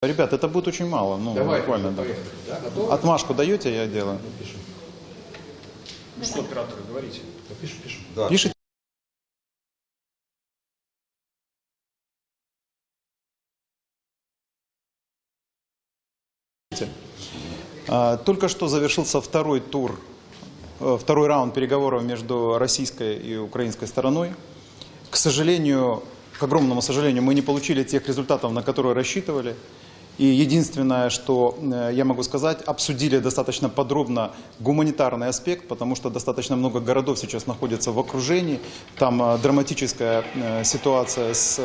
Ребят, это будет очень мало. Ну, Давай, буквально, да. поехали. Да? Отмашку даете, я делаю. Пишем. Ну что, операторы, говорите. Да, пишем, пишем. Пишите. А, Только что завершился второй тур, э, второй раунд переговоров между российской и украинской стороной. К сожалению, к огромному сожалению, мы не получили тех результатов, на которые рассчитывали. И единственное, что э, я могу сказать, обсудили достаточно подробно гуманитарный аспект, потому что достаточно много городов сейчас находятся в окружении. Там э, драматическая э, ситуация с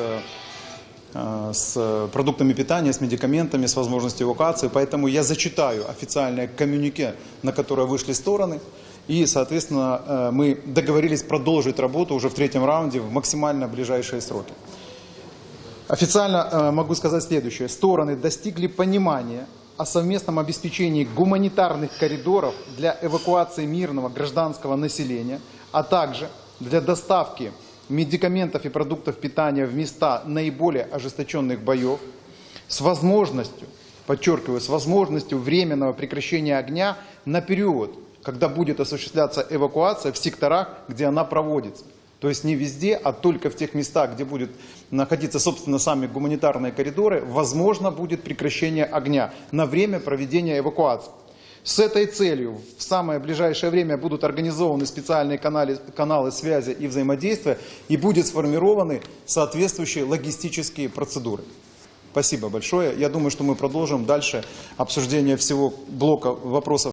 с продуктами питания, с медикаментами, с возможностью эвакуации. Поэтому я зачитаю официальное коммюнике, на которое вышли стороны. И, соответственно, мы договорились продолжить работу уже в третьем раунде в максимально ближайшие сроки. Официально э, могу сказать следующее. Стороны достигли понимания о совместном обеспечении гуманитарных коридоров для эвакуации мирного гражданского населения, а также для доставки медикаментов и продуктов питания в места наиболее ожесточенных боев с возможностью, подчеркиваю, с возможностью временного прекращения огня на период, когда будет осуществляться эвакуация в секторах, где она проводится. То есть не везде, а только в тех местах, где будут находиться, собственно, сами гуманитарные коридоры, возможно будет прекращение огня на время проведения эвакуации. С этой целью в самое ближайшее время будут организованы специальные каналы, каналы связи и взаимодействия и будут сформированы соответствующие логистические процедуры. Спасибо большое. Я думаю, что мы продолжим дальше обсуждение всего блока вопросов.